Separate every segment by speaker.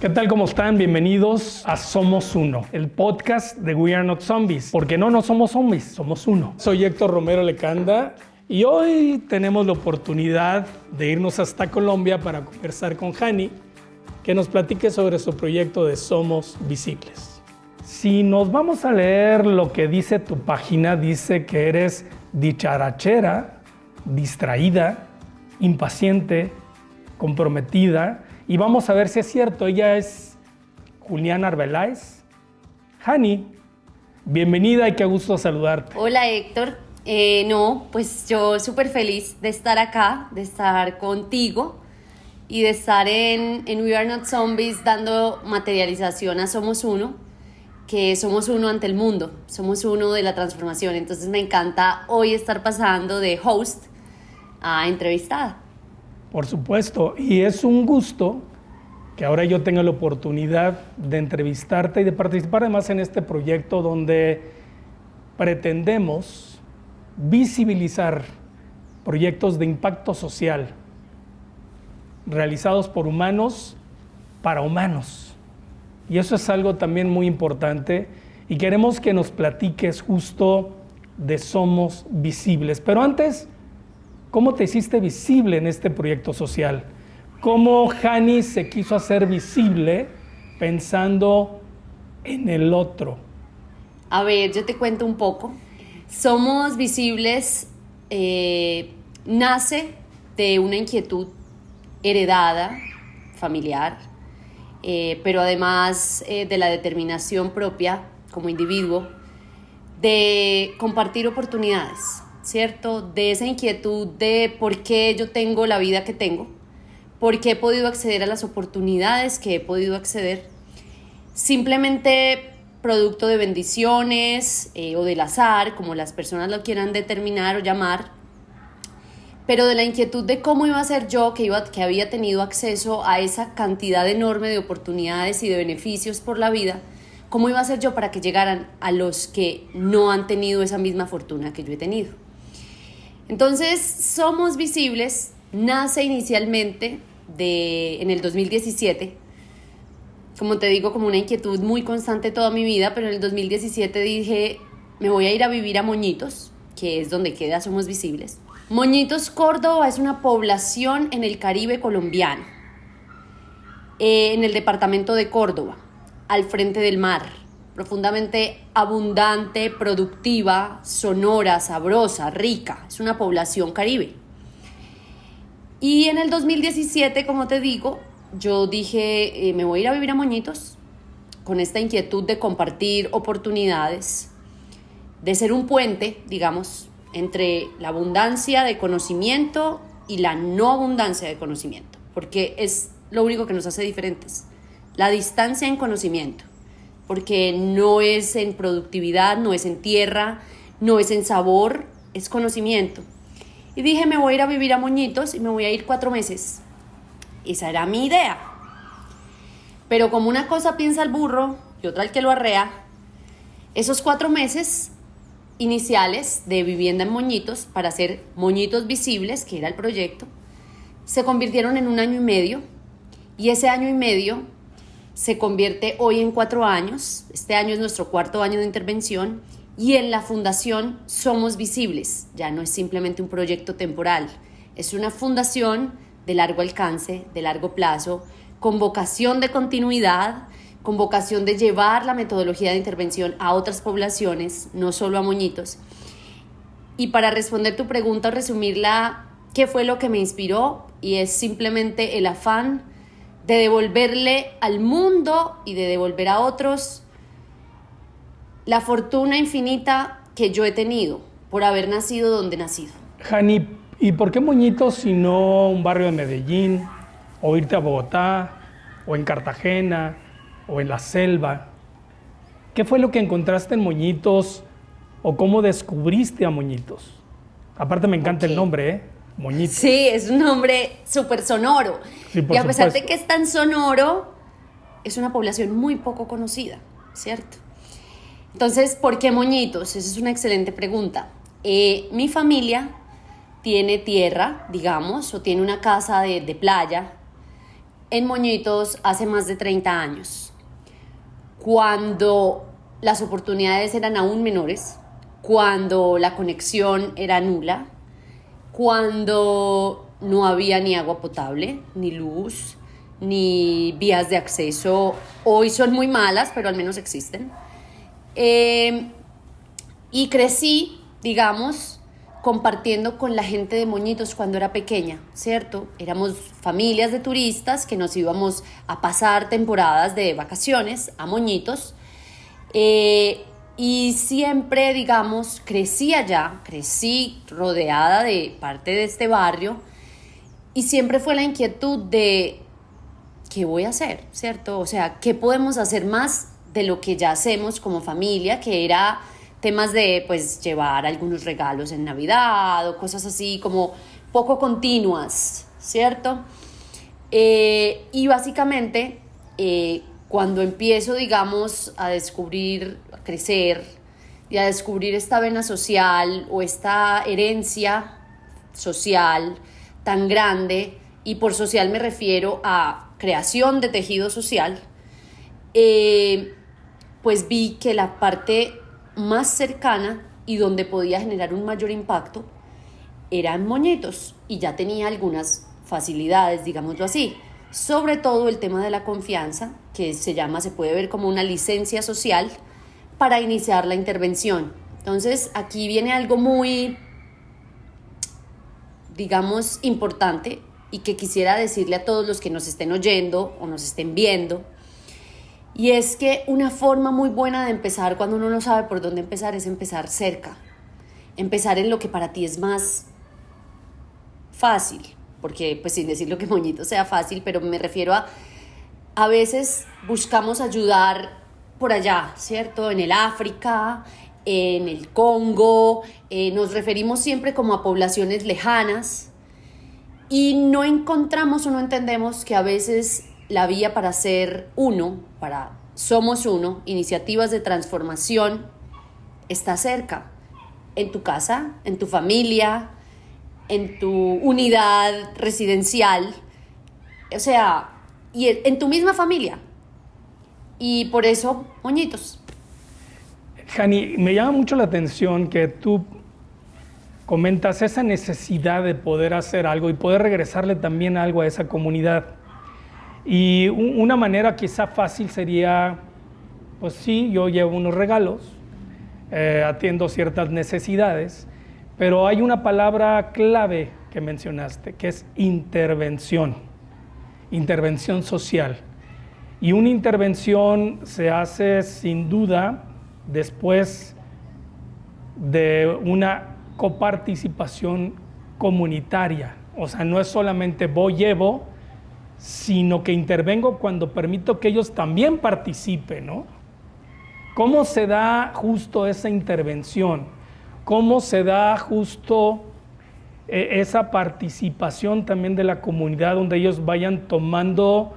Speaker 1: ¿Qué tal? ¿Cómo están? Bienvenidos a Somos Uno, el podcast de We Are Not Zombies. Porque no, no somos zombies, somos uno. Soy Héctor Romero Lecanda y hoy tenemos la oportunidad de irnos hasta Colombia para conversar con Hani, que nos platique sobre su proyecto de Somos Visibles. Si nos vamos a leer lo que dice tu página, dice que eres dicharachera, distraída, impaciente, comprometida y vamos a ver si es cierto. Ella es Juliana Arbeláez. Hani, bienvenida y qué gusto saludarte.
Speaker 2: Hola Héctor. Eh, no, pues yo súper feliz de estar acá, de estar contigo y de estar en, en We Are Not Zombies dando materialización a Somos Uno, que somos uno ante el mundo, somos uno de la transformación. Entonces me encanta hoy estar pasando de host a entrevistada.
Speaker 1: Por supuesto, y es un gusto que ahora yo tenga la oportunidad de entrevistarte y de participar además en este proyecto donde pretendemos visibilizar proyectos de impacto social realizados por humanos para humanos. Y eso es algo también muy importante y queremos que nos platiques justo de Somos Visibles. Pero antes, ¿Cómo te hiciste visible en este proyecto social? ¿Cómo Hani se quiso hacer visible pensando en el otro?
Speaker 2: A ver, yo te cuento un poco. Somos visibles, eh, nace de una inquietud heredada, familiar, eh, pero además eh, de la determinación propia como individuo de compartir oportunidades ¿cierto? De esa inquietud de por qué yo tengo la vida que tengo, por qué he podido acceder a las oportunidades que he podido acceder, simplemente producto de bendiciones eh, o del azar, como las personas lo quieran determinar o llamar, pero de la inquietud de cómo iba a ser yo que, iba, que había tenido acceso a esa cantidad enorme de oportunidades y de beneficios por la vida, cómo iba a ser yo para que llegaran a los que no han tenido esa misma fortuna que yo he tenido. Entonces, Somos Visibles nace inicialmente de, en el 2017, como te digo, como una inquietud muy constante toda mi vida, pero en el 2017 dije, me voy a ir a vivir a Moñitos, que es donde queda Somos Visibles. Moñitos, Córdoba es una población en el Caribe colombiano, eh, en el departamento de Córdoba, al frente del mar profundamente abundante, productiva, sonora, sabrosa, rica. Es una población caribe. Y en el 2017, como te digo, yo dije, eh, me voy a ir a vivir a Moñitos con esta inquietud de compartir oportunidades, de ser un puente, digamos, entre la abundancia de conocimiento y la no abundancia de conocimiento, porque es lo único que nos hace diferentes, la distancia en conocimiento porque no es en productividad, no es en tierra, no es en sabor, es conocimiento. Y dije, me voy a ir a vivir a Moñitos y me voy a ir cuatro meses. Esa era mi idea. Pero como una cosa piensa el burro y otra el que lo arrea, esos cuatro meses iniciales de vivienda en Moñitos para hacer Moñitos visibles, que era el proyecto, se convirtieron en un año y medio. Y ese año y medio se convierte hoy en cuatro años. Este año es nuestro cuarto año de intervención y en la fundación somos visibles. Ya no es simplemente un proyecto temporal, es una fundación de largo alcance, de largo plazo, con vocación de continuidad, con vocación de llevar la metodología de intervención a otras poblaciones, no solo a moñitos. Y para responder tu pregunta o resumirla, ¿qué fue lo que me inspiró? Y es simplemente el afán de devolverle al mundo y de devolver a otros la fortuna infinita que yo he tenido por haber nacido donde he nacido.
Speaker 1: Jani, ¿y por qué Moñitos si no un barrio de Medellín, o irte a Bogotá, o en Cartagena, o en la selva? ¿Qué fue lo que encontraste en Moñitos o cómo descubriste a Moñitos? Aparte me encanta el nombre, ¿eh? Moñitos.
Speaker 2: Sí, es un nombre súper sonoro y a pesar de que es tan sonoro, es una población muy poco conocida, ¿cierto? Entonces, ¿por qué moñitos? Esa es una excelente pregunta. Eh, mi familia tiene tierra, digamos, o tiene una casa de, playa en Moñitos hace más de 30 años, cuando las oportunidades eran aún menores, cuando la conexión era nula, cuando no había ni agua potable, ni luz, ni vías de acceso. Hoy son muy malas, pero al menos existen. Eh, y crecí, digamos, compartiendo con la gente de Moñitos cuando era pequeña, ¿cierto? Éramos familias de turistas que nos íbamos a pasar temporadas de vacaciones a Moñitos. Eh, y siempre, digamos, crecí allá, crecí rodeada de parte de este barrio y siempre fue la inquietud de qué voy a hacer, ¿cierto? O sea, ¿qué podemos hacer más de lo que ya hacemos como familia, que era temas de, pues, llevar algunos regalos en Navidad o cosas así como poco continuas, ¿cierto? Eh, y básicamente, eh, cuando empiezo, digamos, a descubrir, a crecer y a descubrir esta vena social o esta herencia social tan grande, y por social me refiero a creación de tejido social, eh, pues vi que la parte más cercana y donde podía generar un mayor impacto eran moñetos y ya tenía algunas facilidades, digámoslo así. Sobre todo el tema de la confianza, que se llama, se puede ver como una licencia social para iniciar la intervención. Entonces, aquí viene algo muy, digamos, importante y que quisiera decirle a todos los que nos estén oyendo o nos estén viendo y es que una forma muy buena de empezar cuando uno no sabe por dónde empezar es empezar cerca. Empezar en lo que para ti es más fácil. Porque, pues sin decir lo que moñito sea fácil, pero me refiero a, a veces buscamos ayudar por allá, ¿cierto? En el África, en el Congo, eh, nos referimos siempre como a poblaciones lejanas y no encontramos o no entendemos que a veces la vía para ser uno, para Somos Uno, iniciativas de transformación, está cerca, en tu casa, en tu familia, en tu unidad residencial, o sea, y en tu misma familia. Y por eso, moñitos.
Speaker 1: Jani, me llama mucho la atención que tú comentas esa necesidad de poder hacer algo y poder regresarle también algo a esa comunidad. Y una manera quizá fácil sería, pues sí, yo llevo unos regalos, eh, atiendo ciertas necesidades, pero hay una palabra clave que mencionaste, que es intervención, intervención social. Y una intervención se hace sin duda después de una coparticipación comunitaria. O sea, no es solamente voy, llevo, sino que intervengo cuando permito que ellos también participen, ¿no? ¿Cómo se da justo esa intervención? ¿Cómo se da justo eh, esa participación también de la comunidad donde ellos vayan tomando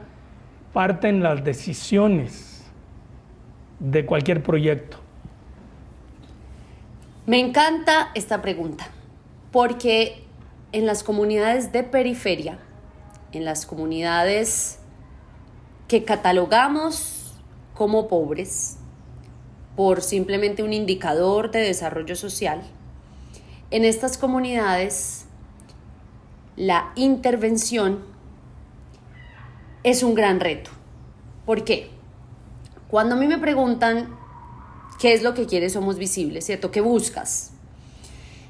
Speaker 1: parte en las decisiones de cualquier proyecto?
Speaker 2: Me encanta esta pregunta, porque en las comunidades de periferia, en las comunidades que catalogamos como pobres por simplemente un indicador de desarrollo social, en estas comunidades la intervención es un gran reto. ¿Por qué? Cuando a mí me preguntan qué es lo que quieres, somos visibles, ¿cierto? ¿Qué buscas?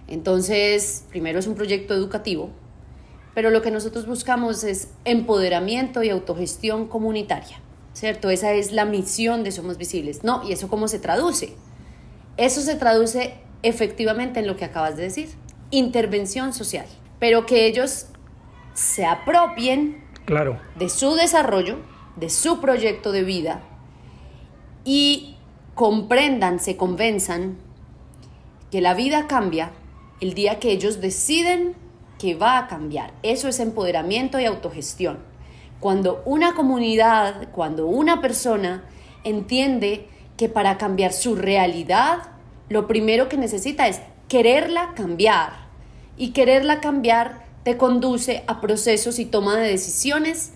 Speaker 2: Entonces, primero es un proyecto educativo, pero lo que nosotros buscamos es empoderamiento y autogestión comunitaria, ¿cierto? Esa es la misión de Somos Visibles. No, ¿y eso cómo se traduce? Eso se traduce efectivamente en lo que acabas de decir, intervención social, pero que ellos se apropien
Speaker 1: claro.
Speaker 2: de su desarrollo, de su proyecto de vida y comprendan, se convenzan que la vida cambia el día que ellos deciden que va a cambiar. Eso es empoderamiento y autogestión. Cuando una comunidad, cuando una persona entiende que para cambiar su realidad, lo primero que necesita es quererla cambiar. Y quererla cambiar te conduce a procesos y toma de decisiones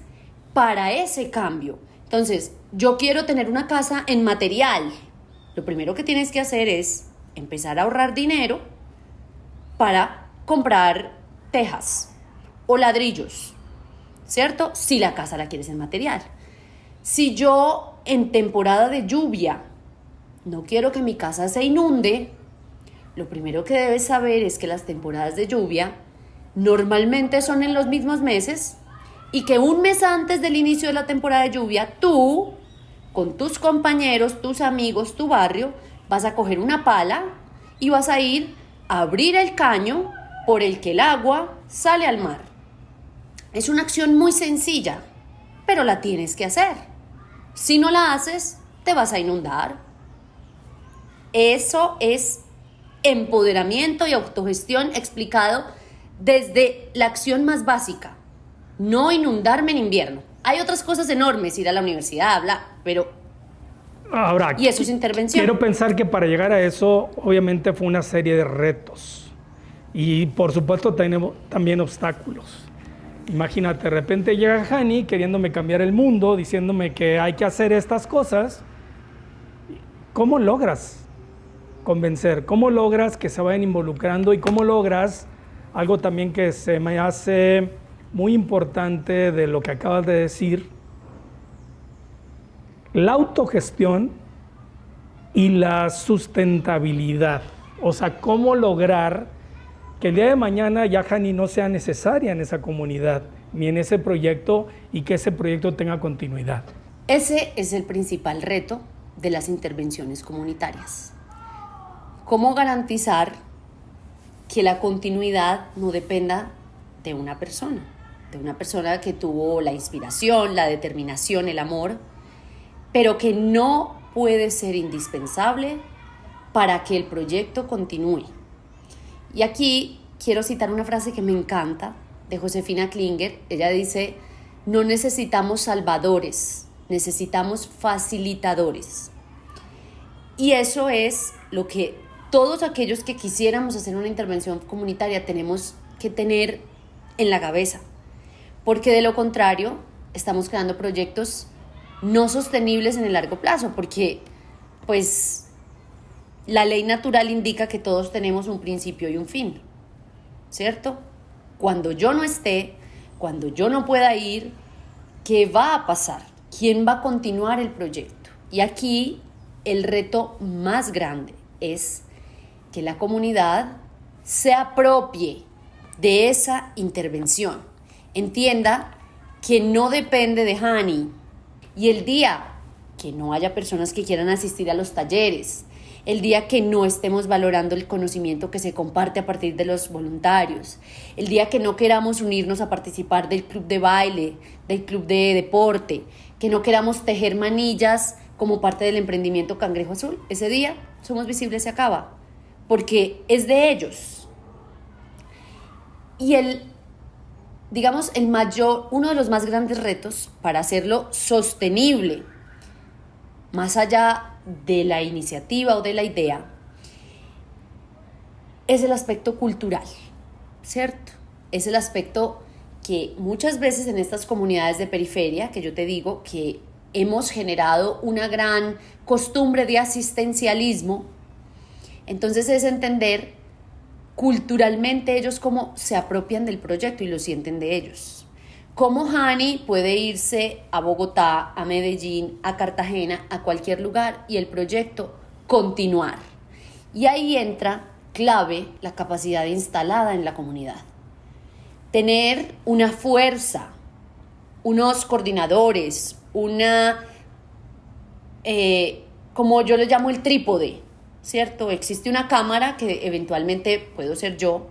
Speaker 2: para ese cambio. Entonces, yo quiero tener una casa en material. Lo primero que tienes que hacer es empezar a ahorrar dinero para comprar tejas o ladrillos, ¿cierto? Si la casa la quieres en material. Si yo en temporada de lluvia no quiero que mi casa se inunde, lo primero que debes saber es que las temporadas de lluvia normalmente son en los mismos meses y que un mes antes del inicio de la temporada de lluvia, tú, con tus compañeros, tus amigos, tu barrio, vas a coger una pala y vas a ir a abrir el caño por el que el agua sale al mar. Es una acción muy sencilla, pero la tienes que hacer. Si no la haces, te vas a inundar. Eso es empoderamiento y autogestión explicado desde la acción más básica, no inundarme en invierno. Hay otras cosas enormes, ir a la universidad, habla, pero...
Speaker 1: Ahora,
Speaker 2: y eso es intervención.
Speaker 1: Quiero pensar que para llegar a eso, obviamente fue una serie de retos. Y por supuesto tenemos también obstáculos. Imagínate, de repente llega Hani queriéndome cambiar el mundo, diciéndome que hay que hacer estas cosas. ¿Cómo logras convencer? ¿Cómo logras que se vayan involucrando? ¿Y cómo logras algo también que se me hace muy importante de lo que acabas de decir? La autogestión y la sustentabilidad. O sea, cómo lograr que el día de mañana ya Hani no sea necesaria en esa comunidad ni en ese proyecto y que ese proyecto tenga continuidad.
Speaker 2: Ese es el principal reto de las intervenciones comunitarias. ¿Cómo garantizar que la continuidad no dependa de una persona? De una persona que tuvo la inspiración, la determinación, el amor, pero que no puede ser indispensable para que el proyecto continúe. Y aquí quiero citar una frase que me encanta de Josefina Klinger. Ella dice, no necesitamos salvadores, necesitamos facilitadores. Y eso es lo que todos aquellos que quisiéramos hacer una intervención comunitaria tenemos que tener en la cabeza, porque de lo contrario estamos creando proyectos no sostenibles en el largo plazo, porque pues la ley natural indica que todos tenemos un principio y un fin, ¿cierto? Cuando yo no esté, cuando yo no pueda ir, ¿qué va a pasar? ¿Quién va a continuar el proyecto? Y aquí el reto más grande es que la comunidad se apropie de esa intervención. Entienda que no depende de Hani. Y el día que no haya personas que quieran asistir a los talleres, el día que no estemos valorando el conocimiento que se comparte a partir de los voluntarios, el día que no queramos unirnos a participar del club de baile, del club de deporte, que no queramos tejer manillas como parte del emprendimiento Cangrejo Azul, ese día Somos Visibles se acaba porque es de ellos. Y el, digamos, el mayor, uno de los más grandes retos para hacerlo sostenible, más allá de la iniciativa o de la idea, es el aspecto cultural, ¿cierto? Es el aspecto que muchas veces en estas comunidades de periferia, que yo te digo que hemos generado una gran costumbre de asistencialismo, entonces es entender culturalmente ellos cómo se apropian del proyecto y lo sienten de ellos. Cómo Hani puede irse a Bogotá, a Medellín, a Cartagena, a cualquier lugar y el proyecto continuar. Y ahí entra clave la capacidad instalada en la comunidad. Tener una fuerza, unos coordinadores, una, eh, como yo le llamo el trípode, ¿cierto? Existe una cámara que eventualmente puedo ser yo,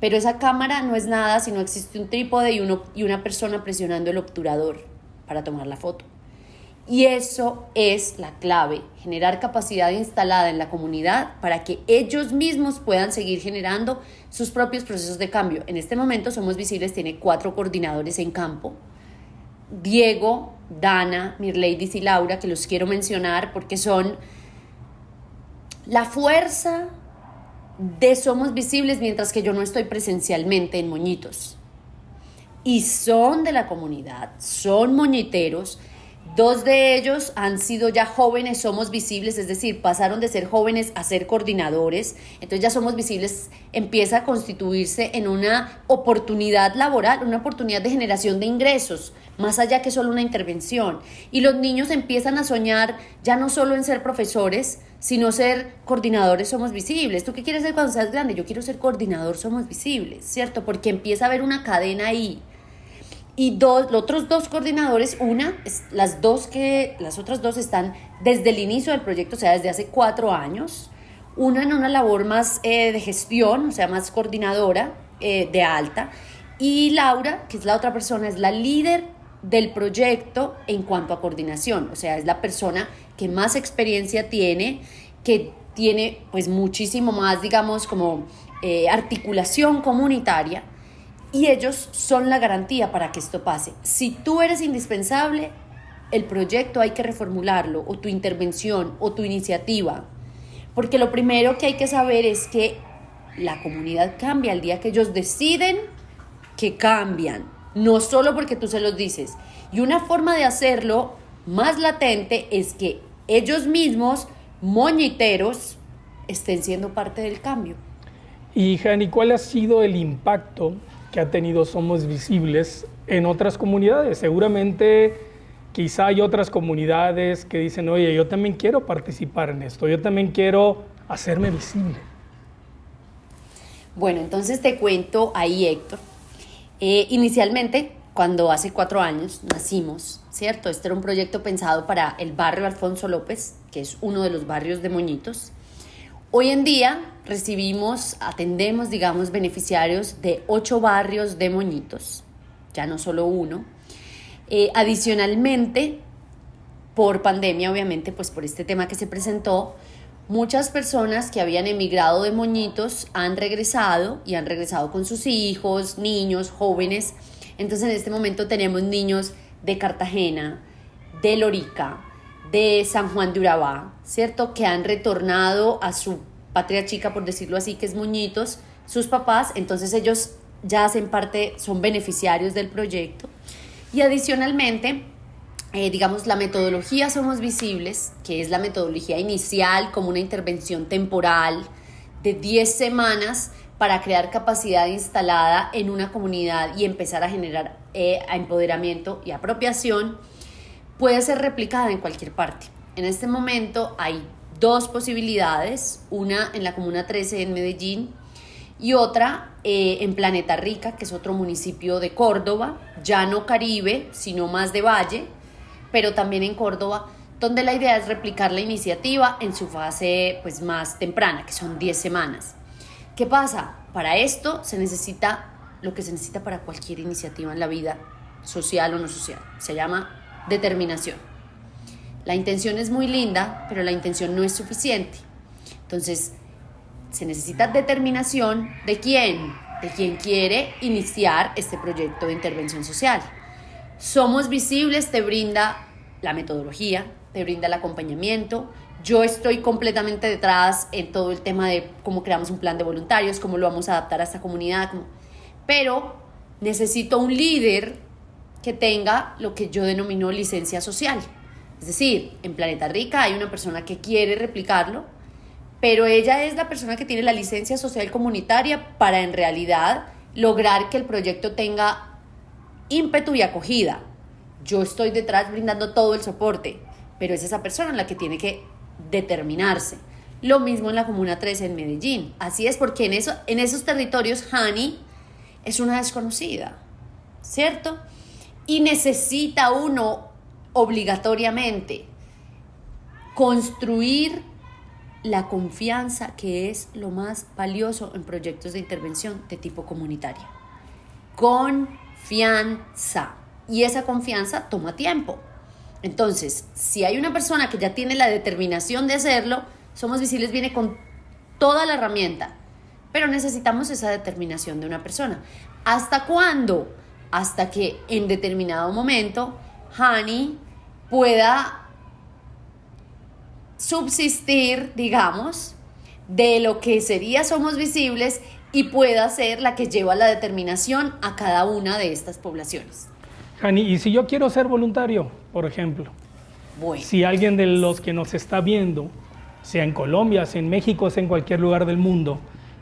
Speaker 2: pero esa cámara no es nada si no existe un trípode y, uno, y una persona presionando el obturador para tomar la foto. Y eso es la clave, generar capacidad instalada en la comunidad para que ellos mismos puedan seguir generando sus propios procesos de cambio. En este momento Somos Visibles tiene cuatro coordinadores en campo. Diego, Dana, Mirleidis y Laura, que los quiero mencionar porque son la fuerza de Somos Visibles mientras que yo no estoy presencialmente en Moñitos. y son de la comunidad, son moñiteros, Dos de ellos han sido ya jóvenes, somos visibles, es decir, pasaron de ser jóvenes a ser coordinadores, entonces ya somos visibles, empieza a constituirse en una oportunidad laboral, una oportunidad de generación de ingresos, más allá que solo una intervención. Y los niños empiezan a soñar ya no solo en ser profesores, sino ser coordinadores somos visibles. ¿Tú qué quieres ser cuando seas grande? Yo quiero ser coordinador somos visibles, ¿cierto? Porque empieza a haber una cadena ahí y dos, los otros dos coordinadores, una, las dos que, las otras dos están desde el inicio del proyecto, o sea, desde hace cuatro años, una en una labor más eh, de gestión, o sea, más coordinadora eh, de alta, y Laura, que es la otra persona, es la líder del proyecto en cuanto a coordinación, o sea, es la persona que más experiencia tiene, que tiene pues muchísimo más, digamos, como eh, articulación comunitaria y ellos son la garantía para que esto pase. Si tú eres indispensable, el proyecto hay que reformularlo, o tu intervención, o tu iniciativa. Porque lo primero que hay que saber es que la comunidad cambia el día que ellos deciden que cambian, no solo porque tú se los dices. Y una forma de hacerlo más latente es que ellos mismos, moñiteros, estén siendo parte del cambio.
Speaker 1: Y Jani, ¿cuál ha sido el impacto que ha tenido Somos Visibles en otras comunidades. Seguramente quizá hay otras comunidades que dicen, oye, yo también quiero participar en esto, yo también quiero hacerme visible.
Speaker 2: Bueno, entonces te cuento ahí, Héctor. Eh, inicialmente, cuando hace cuatro años nacimos, ¿cierto? Este era un proyecto pensado para el barrio Alfonso López, que es uno de los barrios de Moñitos. Hoy en día recibimos, atendemos, digamos, beneficiarios de ocho barrios de moñitos, ya no solo uno. Eh, adicionalmente, por pandemia, obviamente, pues por este tema que se presentó, muchas personas que habían emigrado de moñitos han regresado y han regresado con sus hijos, niños, jóvenes. Entonces en este momento tenemos niños de Cartagena, de Lorica, de San Juan de Urabá, ¿cierto? Que han retornado a su patria chica, por decirlo así, que es Muñitos, sus papás, entonces ellos ya hacen parte, son beneficiarios del proyecto. Y adicionalmente, eh, digamos, la metodología Somos Visibles, que es la metodología inicial como una intervención temporal de 10 semanas para crear capacidad instalada en una comunidad y empezar a generar eh, empoderamiento y apropiación puede ser replicada en cualquier parte. En este momento hay dos posibilidades, una en la Comuna 13 en Medellín y otra eh, en Planeta Rica, que es otro municipio de Córdoba, ya no Caribe, sino más de Valle, pero también en Córdoba, donde la idea es replicar la iniciativa en su fase pues, más temprana, que son 10 semanas. ¿Qué pasa? Para esto se necesita lo que se necesita para cualquier iniciativa en la vida, social o no social. Se llama determinación. La intención es muy linda, pero la intención no es suficiente. Entonces, se necesita determinación de quién, de quien quiere iniciar este proyecto de intervención social. Somos visibles, te brinda la metodología, te brinda el acompañamiento. Yo estoy completamente detrás en todo el tema de cómo creamos un plan de voluntarios, cómo lo vamos a adaptar a esta comunidad, pero necesito un líder que tenga lo que yo denomino licencia social. Es decir, en Planeta Rica hay una persona que quiere replicarlo, pero ella es la persona que tiene la licencia social comunitaria para en realidad lograr que el proyecto tenga ímpetu y acogida. Yo estoy detrás brindando todo el soporte, pero es esa persona la que tiene que determinarse. Lo mismo en la Comuna 13 en Medellín. Así es porque en, en esos territorios Hani es una desconocida, ¿cierto? Y necesita uno obligatoriamente construir la confianza que es lo más valioso en proyectos de intervención de tipo comunitaria. Confianza. Y esa confianza toma tiempo. Entonces, si hay una persona que ya tiene la determinación de hacerlo, Somos Visibles viene con toda la herramienta, pero necesitamos esa determinación de una persona. ¿Hasta cuándo? Hasta que en determinado momento Hani pueda subsistir, digamos, de lo que sería Somos Visibles y pueda ser la que lleva la determinación a cada una de estas poblaciones.
Speaker 1: Jani, ¿y si yo quiero ser voluntario, por ejemplo?
Speaker 2: Bueno.
Speaker 1: Si alguien de los que nos está viendo, sea en Colombia, sea en México, sea en cualquier lugar del mundo,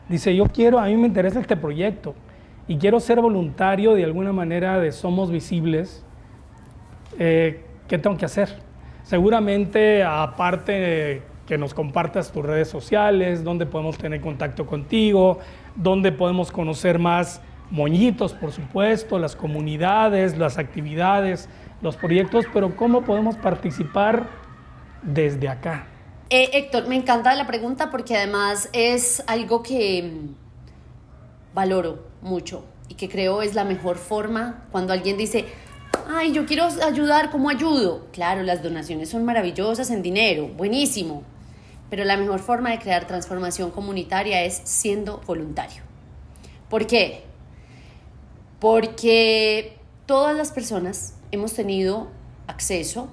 Speaker 1: dice, yo quiero, a mí me interesa este proyecto y quiero ser voluntario de alguna manera de Somos Visibles, eh, ¿qué tengo que hacer? Seguramente, aparte que nos compartas tus redes sociales, donde podemos tener contacto contigo, donde podemos conocer más moñitos, por supuesto, las comunidades, las actividades, los proyectos, pero ¿cómo podemos participar desde acá?
Speaker 2: Eh, Héctor, me encanta la pregunta porque además es algo que mm, valoro mucho y que creo es la mejor forma cuando alguien dice, ay, yo quiero ayudar, ¿cómo ayudo? Claro, las donaciones son maravillosas en dinero, buenísimo, pero la mejor forma de crear transformación comunitaria es siendo voluntario. ¿Por qué? Porque todas las personas hemos tenido acceso,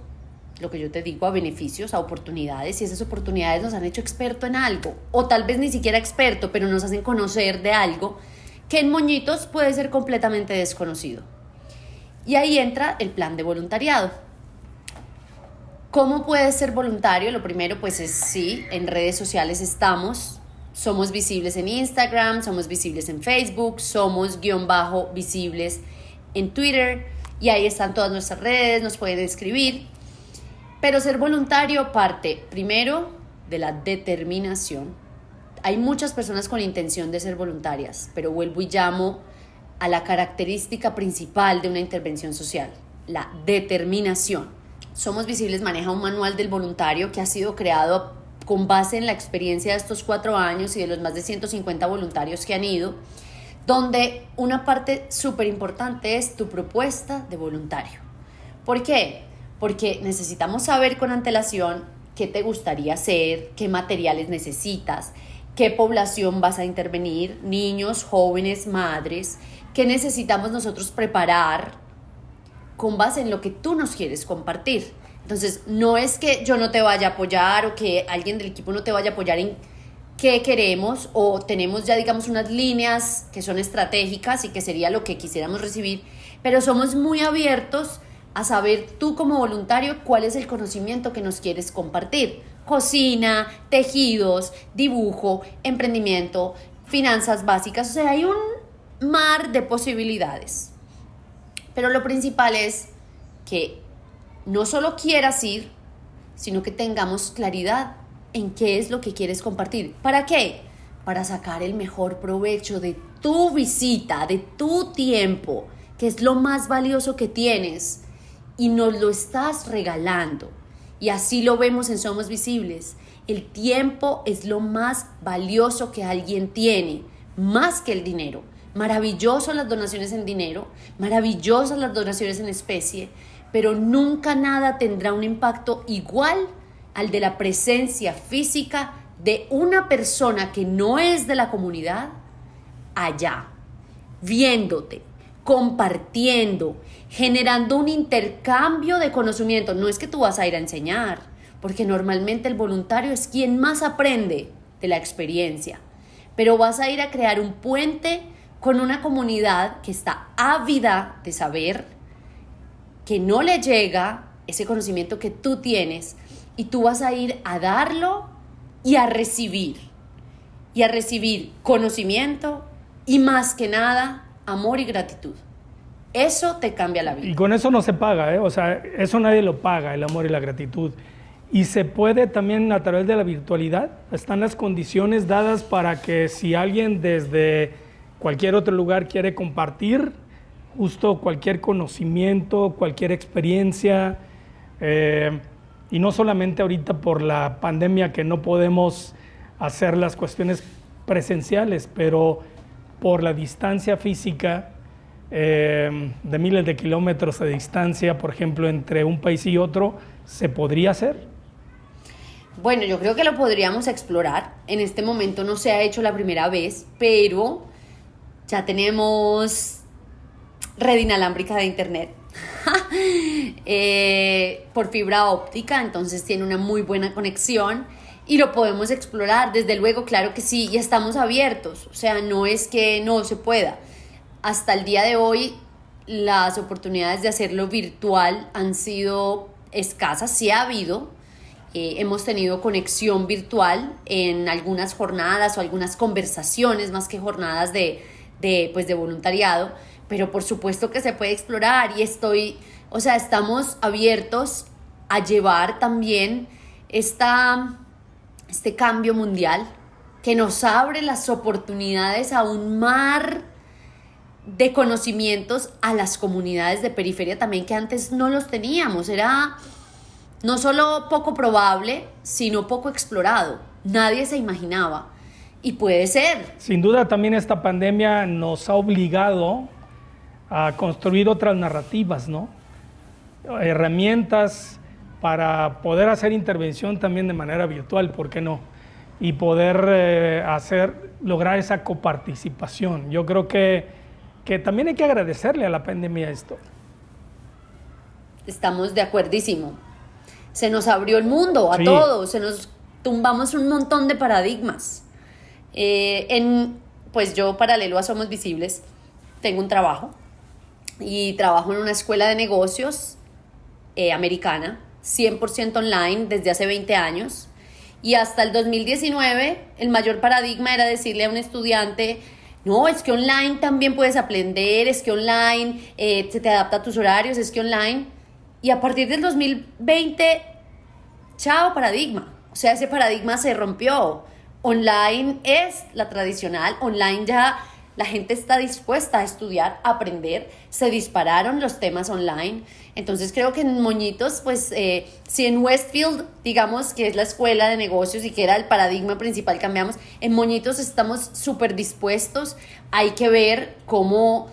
Speaker 2: lo que yo te digo, a beneficios, a oportunidades, y esas oportunidades nos han hecho experto en algo, o tal vez ni siquiera experto, pero nos hacen conocer de algo que en Moñitos puede ser completamente desconocido. Y ahí entra el plan de voluntariado. ¿Cómo puedes ser voluntario? Lo primero, pues es sí, en redes sociales estamos. Somos visibles en Instagram, somos visibles en Facebook, somos guion bajo visibles en Twitter y ahí están todas nuestras redes, nos pueden escribir. Pero ser voluntario parte primero de la determinación. Hay muchas personas con intención de ser voluntarias, pero vuelvo y llamo a la característica principal de una intervención social, la determinación. Somos Visibles maneja un manual del voluntario que ha sido creado con base en la experiencia de estos cuatro años y de los más de 150 voluntarios que han ido, donde una parte súper importante es tu propuesta de voluntario. ¿Por qué? Porque necesitamos saber con antelación qué te gustaría hacer, qué materiales necesitas, qué población vas a intervenir, niños, jóvenes, madres, qué necesitamos nosotros preparar con base en lo que tú nos quieres compartir. Entonces, no es que yo no te vaya a apoyar o que alguien del equipo no te vaya a apoyar en qué queremos o tenemos ya, digamos, unas líneas que son estratégicas y que sería lo que quisiéramos recibir, pero somos muy abiertos a saber tú como voluntario cuál es el conocimiento que nos quieres compartir. Cocina, tejidos, dibujo, emprendimiento, finanzas básicas, o sea, hay un mar de posibilidades. Pero lo principal es que no solo quieras ir, sino que tengamos claridad en qué es lo que quieres compartir. ¿Para qué? Para sacar el mejor provecho de tu visita, de tu tiempo, que es lo más valioso que tienes y nos lo estás regalando. Y así lo vemos en Somos Visibles. El tiempo es lo más valioso que alguien tiene, más que el dinero. Maravilloso las donaciones en dinero, maravillosas las donaciones en especie, pero nunca nada tendrá un impacto igual al de la presencia física de una persona que no es de la comunidad allá, viéndote, compartiendo, generando un intercambio de conocimiento. No es que tú vas a ir a enseñar, porque normalmente el voluntario es quien más aprende de la experiencia, pero vas a ir a crear un puente con una comunidad que está ávida de saber, que no le llega ese conocimiento que tú tienes y tú vas a ir a darlo y a recibir. Y a recibir conocimiento y más que nada amor y gratitud. Eso te cambia la vida.
Speaker 1: Y con eso no se paga, ¿eh? o sea, eso nadie lo paga, el amor y la gratitud. Y se puede también a través de la virtualidad, están las condiciones dadas para que si alguien desde cualquier otro lugar quiere compartir justo cualquier conocimiento, cualquier experiencia, eh, y no solamente ahorita por la pandemia que no podemos hacer las cuestiones presenciales, pero por la distancia física eh, de miles de kilómetros de distancia, por ejemplo, entre un país y otro, ¿se podría hacer?
Speaker 2: Bueno, yo creo que lo podríamos explorar. En este momento no se ha hecho la primera vez, pero ya tenemos red inalámbrica de internet eh, por fibra óptica, entonces tiene una muy buena conexión y lo podemos explorar, desde luego, claro que sí, y estamos abiertos, o sea, no es que no se pueda. Hasta el día de hoy, las oportunidades de hacerlo virtual han sido escasas, sí ha habido, eh, hemos tenido conexión virtual en algunas jornadas o algunas conversaciones, más que jornadas de, de, pues, de voluntariado, pero por supuesto que se puede explorar y estoy, o sea, estamos abiertos a llevar también esta este cambio mundial que nos abre las oportunidades a un mar de conocimientos a las comunidades de periferia también que antes no los teníamos. Era no solo poco probable, sino poco explorado. Nadie se imaginaba. Y puede ser.
Speaker 1: Sin duda también esta pandemia nos ha obligado a construir otras narrativas, ¿no? Herramientas para poder hacer intervención también de manera virtual, ¿por qué no? Y poder eh, hacer, lograr esa coparticipación. Yo creo que, que también hay que agradecerle a la pandemia esto.
Speaker 2: Estamos de acuerdísimo. Se nos abrió el mundo a todos, se nos tumbamos un montón de paradigmas. Eh, en, pues yo, paralelo a Somos Visibles, tengo un trabajo y trabajo en una escuela de negocios eh, americana 100% online desde hace 20 años. Y hasta el 2019 el mayor paradigma era decirle a un estudiante, no, es que online también puedes aprender, es que online eh, se te adapta a tus horarios, es que online. Y a partir del 2020, chao paradigma. O sea, ese paradigma se rompió. Online es la tradicional, online ya la gente está dispuesta a estudiar, a aprender, se dispararon los temas online. Entonces creo que en Moñitos, pues eh, si en Westfield, digamos que es la escuela de negocios y que era el paradigma principal, cambiamos, en Moñitos estamos súper dispuestos, hay que ver cómo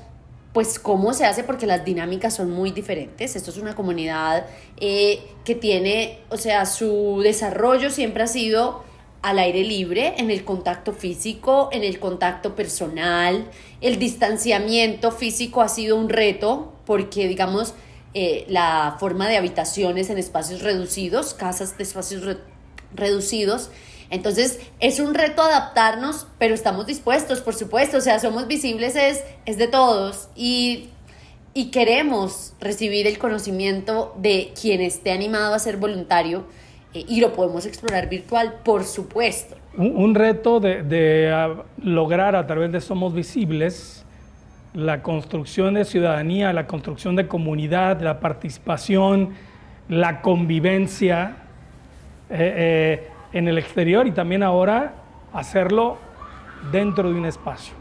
Speaker 2: pues cómo se hace porque las dinámicas son muy diferentes. Esto es una comunidad eh, que tiene, o sea, su desarrollo siempre ha sido al aire libre, en el contacto físico, en el contacto personal. El distanciamiento físico ha sido un reto porque, digamos, eh, la forma de habitaciones en espacios reducidos, casas de espacios reducidos. Entonces es un reto adaptarnos, pero estamos dispuestos, por supuesto, o sea, somos visibles, es, es de todos y, y queremos recibir el conocimiento de quien esté animado a ser voluntario eh, y lo podemos explorar virtual, por supuesto.
Speaker 1: Un, reto de, ah, lograr a través de Somos Visibles la construcción de ciudadanía, la construcción de comunidad, la participación, la convivencia eh, eh, en el exterior y también ahora hacerlo dentro de un espacio.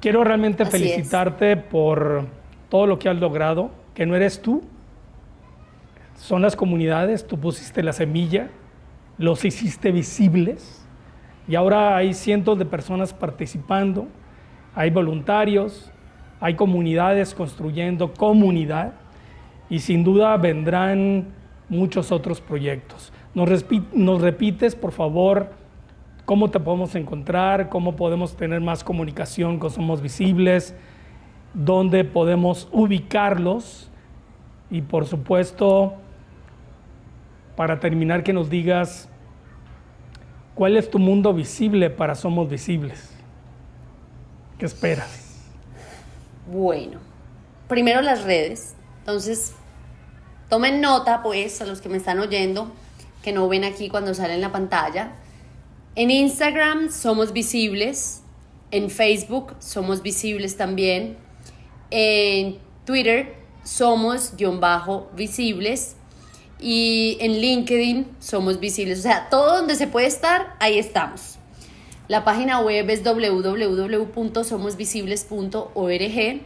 Speaker 1: Quiero realmente felicitarte por todo lo que has logrado, que no eres tú, son las comunidades, tú pusiste la semilla, los hiciste visibles y ahora hay cientos de personas participando, hay voluntarios, hay comunidades construyendo comunidad y sin duda vendrán muchos otros proyectos. Nos, repites, por favor, cómo te podemos encontrar, cómo podemos tener más comunicación con Somos Visibles, dónde podemos ubicarlos y por supuesto para terminar que nos digas cuál es tu mundo visible para Somos Visibles. ¿Qué esperas?
Speaker 2: Bueno, primero las redes. Entonces, tomen nota, pues, a los que me están oyendo, que no ven aquí cuando sale en la pantalla. En Instagram somos visibles, en Facebook somos visibles también, en Twitter somos guion bajo visibles y en LinkedIn somos visibles. O sea, todo donde se puede estar, ahí estamos. La página web es www.somosvisibles.org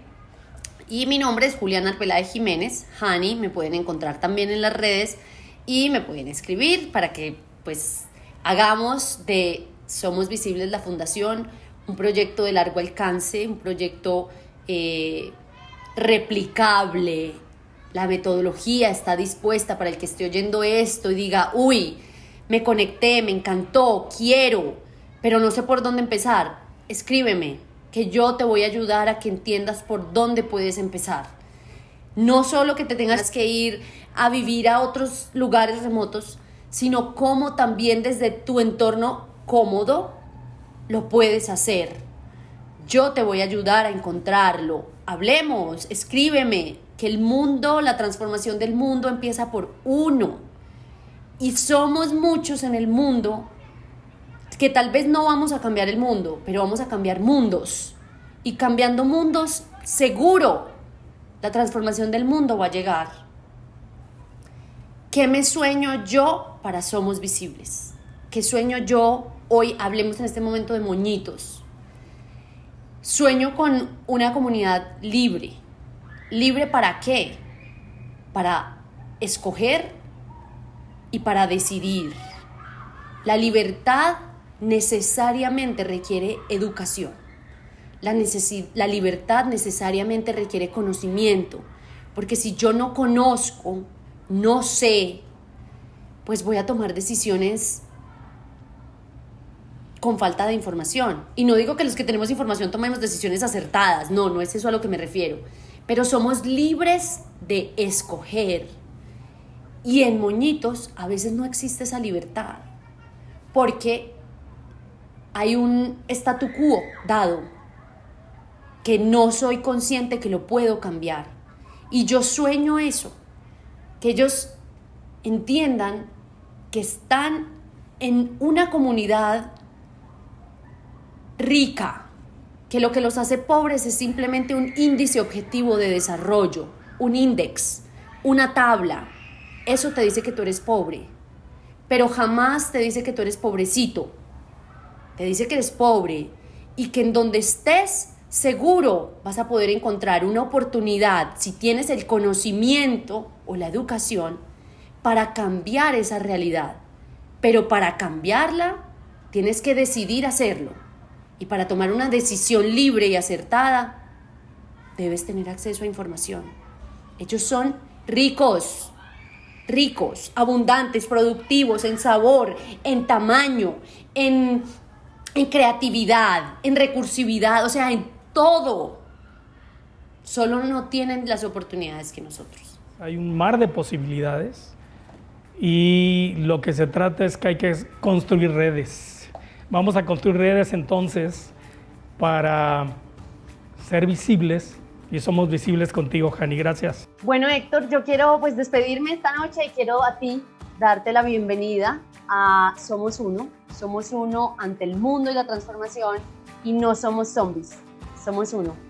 Speaker 2: y mi nombre es Juliana Arbeláez Jiménez, Hani, me pueden encontrar también en las redes y me pueden escribir para que pues hagamos de Somos Visibles la Fundación un proyecto de largo alcance, un proyecto eh, replicable, la metodología está dispuesta para el que esté oyendo esto y diga, uy, me conecté, me encantó, quiero, pero no sé por dónde empezar, escríbeme, que yo te voy a ayudar a que entiendas por dónde puedes empezar. No solo que te tengas que ir a vivir a otros lugares remotos, sino cómo también desde tu entorno cómodo lo puedes hacer. Yo te voy a ayudar a encontrarlo. Hablemos, escríbeme, que el mundo, la transformación del mundo empieza por uno. Y somos muchos en el mundo que tal vez no vamos a cambiar el mundo, pero vamos a cambiar mundos. Y cambiando mundos, seguro, la transformación del mundo va a llegar. ¿Qué me sueño yo para Somos Visibles? ¿Qué sueño yo hoy? Hablemos en este momento de moñitos. Sueño con una comunidad libre. ¿Libre para qué? Para escoger y para decidir. La libertad necesariamente requiere educación. La, la, libertad necesariamente requiere conocimiento, porque si yo no conozco, no sé, pues voy a tomar decisiones con falta de información. Y no digo que los que tenemos información tomemos decisiones acertadas, no, no es eso a lo que me refiero, pero somos libres de escoger. Y en moñitos a veces no existe esa libertad, porque hay un statu quo dado que no soy consciente que lo puedo cambiar. Y yo sueño eso, que ellos entiendan que están en una comunidad rica, que lo que los hace pobres es simplemente un índice objetivo de desarrollo, un índice, una tabla. Eso te dice que tú eres pobre, pero jamás te dice que tú eres pobrecito te dice que eres pobre y que en donde estés seguro vas a poder encontrar una oportunidad, si tienes el conocimiento o la educación, para cambiar esa realidad. Pero para cambiarla, tienes que decidir hacerlo. Y para tomar una decisión libre y acertada, debes tener acceso a información. Ellos son ricos, ricos, abundantes, productivos en sabor, en tamaño, en en creatividad, en recursividad, o sea, en todo. Solo no tienen las oportunidades que nosotros.
Speaker 1: Hay un mar de posibilidades y lo que se trata es que hay que construir redes. Vamos a construir redes entonces para ser visibles y somos visibles contigo, Jani. Gracias.
Speaker 2: Bueno, Héctor, yo quiero pues despedirme esta noche y quiero a ti darte la bienvenida a Somos Uno. Somos uno ante el mundo y la transformación y no somos zombies, somos uno.